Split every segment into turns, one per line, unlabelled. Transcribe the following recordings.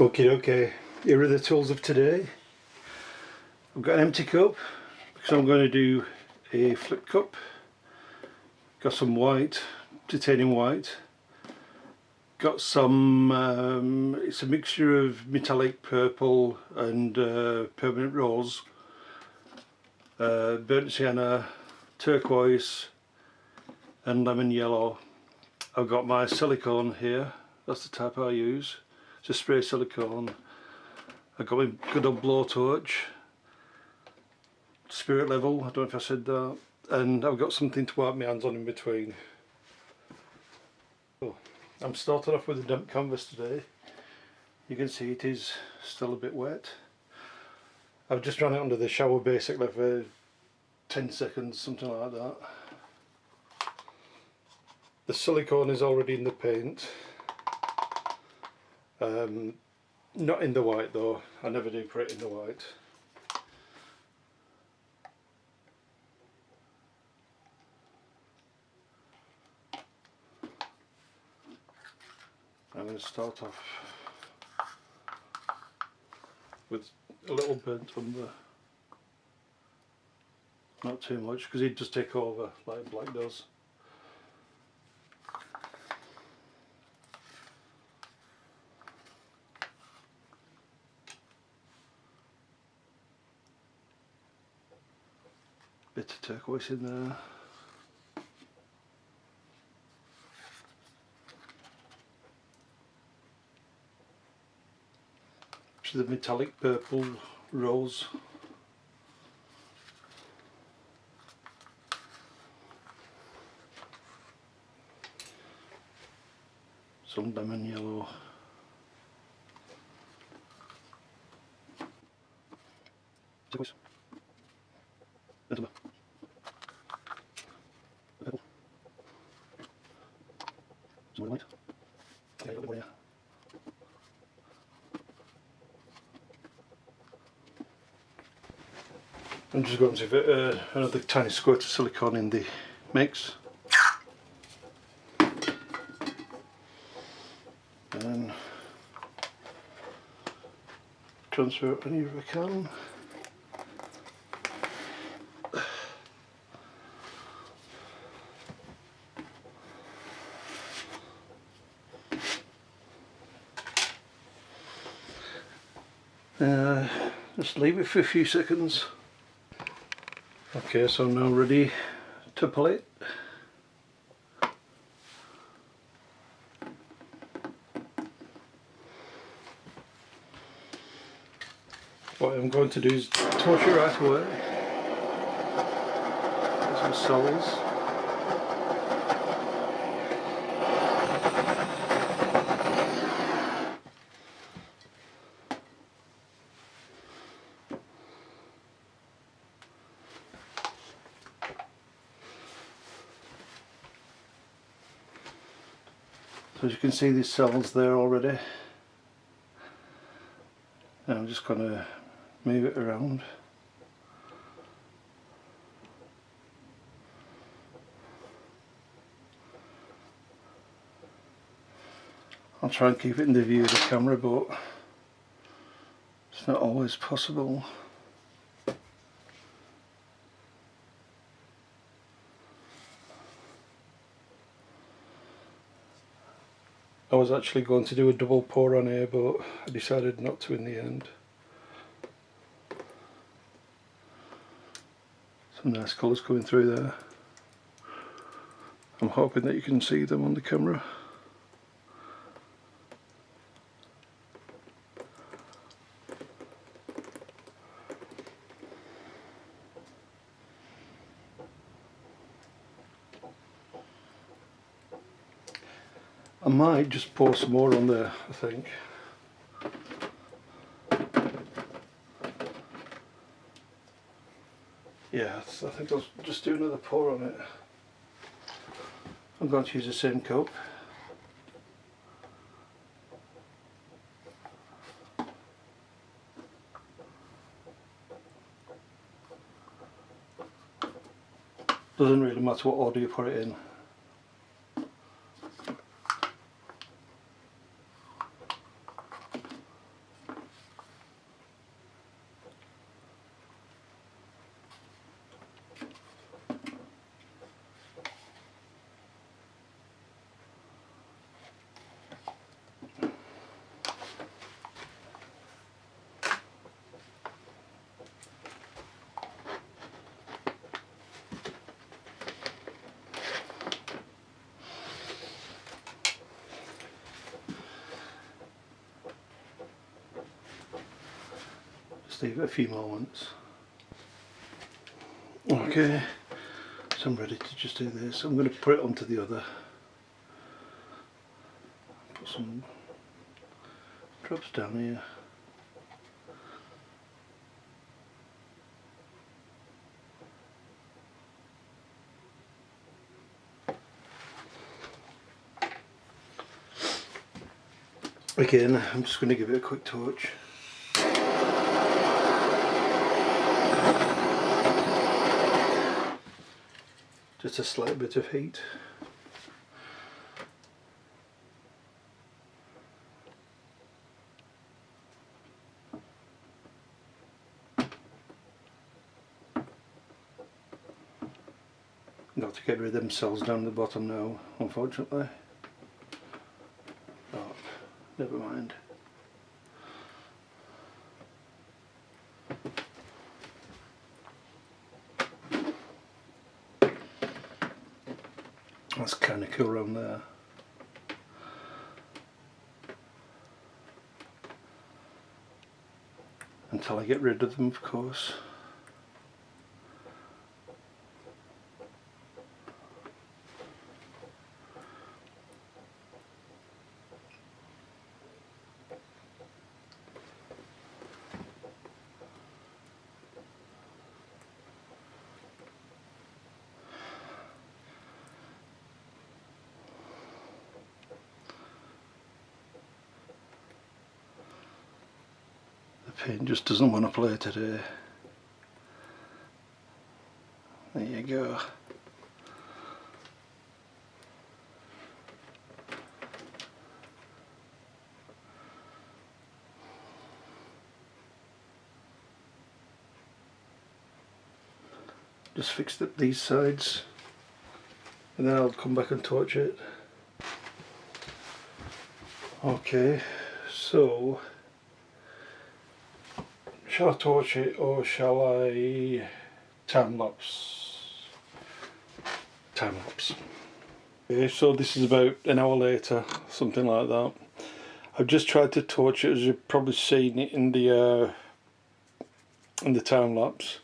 Okay, okay, here are the tools of today. I've got an empty cup because I'm going to do a flip cup. Got some white, titanium white. Got some, um, it's a mixture of metallic purple and uh, permanent rose. Uh, burnt sienna, turquoise and lemon yellow. I've got my silicone here, that's the type I use to spray silicone. I got my good old blowtorch, spirit level, I don't know if I said that, and I've got something to wipe my hands on in between. Oh, I'm starting off with a damp canvas today. You can see it is still a bit wet. I've just run it under the shower basically for 10 seconds, something like that. The silicone is already in the paint. Um, not in the white though, I never do put it in the white. I'm going to start off with a little burnt umber. Not too much because he'd just take over like black does. Bit of turquoise in there. Is the metallic purple rose. Some lemon yellow. Turquoise. I'm just going to give uh, another tiny squirt of silicone in the mix. And transfer any of I can. Uh, just leave it for a few seconds. Okay, so I'm now ready to pull it. What I'm going to do is torch it right away. Some soles. So as you can see these cells there already. I'm just going to move it around. I'll try and keep it in the view of the camera but it's not always possible. Was actually going to do a double pour on here but I decided not to in the end. Some nice colours coming through there. I'm hoping that you can see them on the camera. I might just pour some more on there, I think. Yeah, I think I'll just do another pour on it. I'm going to use the same cup. Doesn't really matter what order you put it in. Just leave it a few moments. Okay, so I'm ready to just do this. I'm going to put it onto the other. Put some drops down here. Again, I'm just going to give it a quick torch. Just a slight bit of heat. Got to get rid of them cells down the bottom now, unfortunately. But never mind. That's kind of cool around there. Until I get rid of them, of course. The just doesn't want to play today. There you go. Just fixed up these sides and then I'll come back and torch it. Okay, so shall I torch it or shall I time lapse? Time lapse. Okay, so this is about an hour later, something like that. I've just tried to torch it as you've probably seen it in the uh, in the time lapse.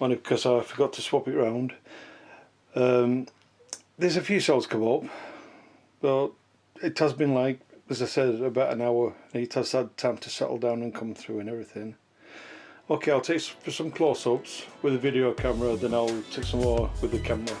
Only because I forgot to swap it round. Um, there's a few cells come up, but it has been like, as I said, about an hour. It has had time to settle down and come through and everything. Okay, I'll take some close-ups with a video camera, then I'll take some more with the camera.